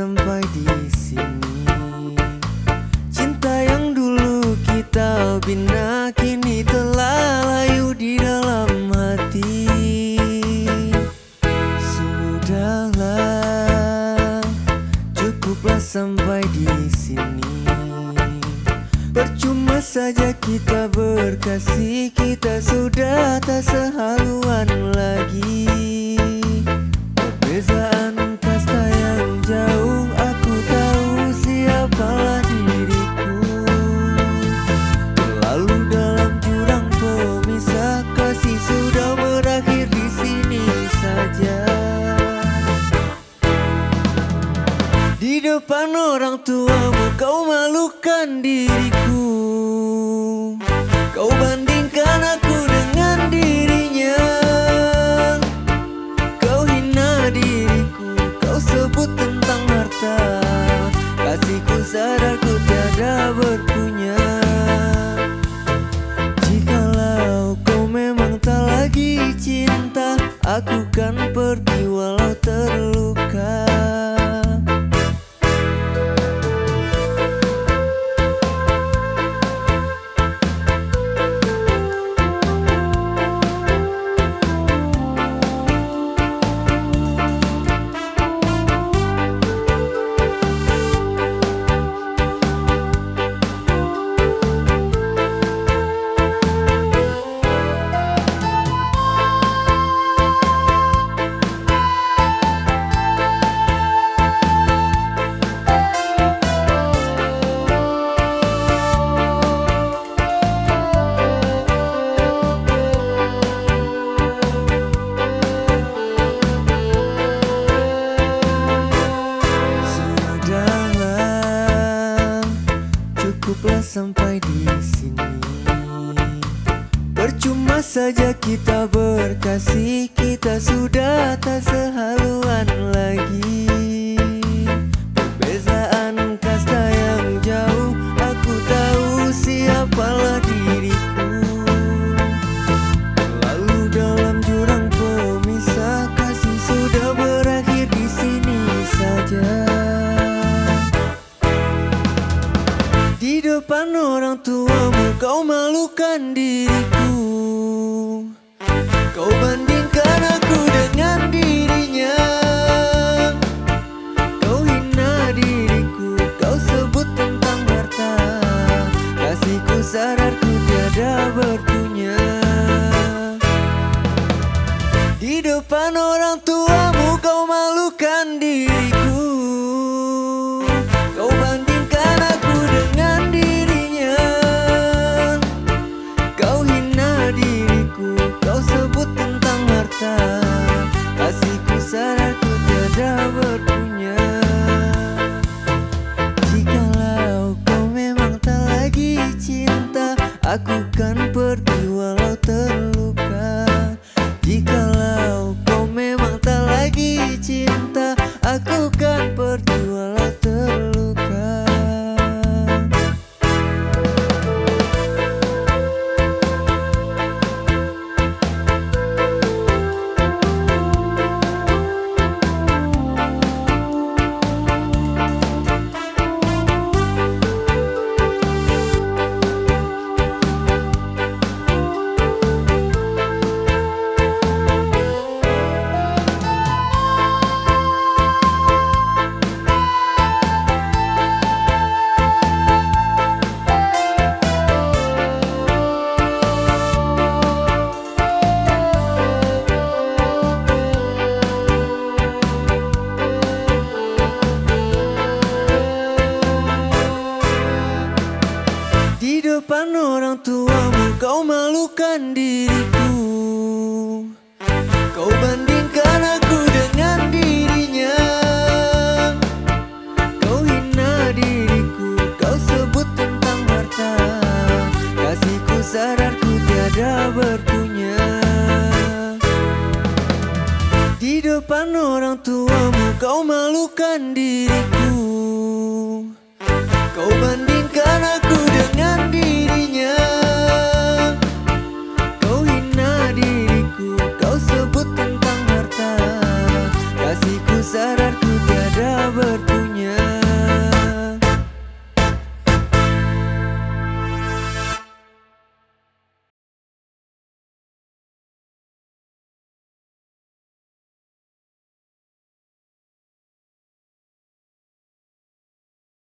sampai di sini. Cinta yang dulu kita bina kini telah layu di dalam hati. Sudahlah, cukuplah sampai di sini. Percuma saja kita berkasih Kita sudah tak sehaluan lagi Perbezaan jauh Aku tahu siapalah diriku. Terlalu dalam jurang pemisah Kasih sudah berakhir di sini saja. Di depan orang tuamu kau malukan diriku tiada sampai di sini. Percuma saja kita berkasih, kita sudah tak sehaluan lagi. Kau malukan diriku. Kau bandingkan aku dengan dirinya. Kau hina diriku, kau sebut tentang harta. Kasihku sadar Aku kan pergi walau terluka orang tuamu kau malukan diriku. Kau bandingkan aku dengan dirinya. Kau hina diriku, kau sebut tentang harta. Kasihku sadar ku tiada berpunya. Di depan orang tuamu kau malukan diriku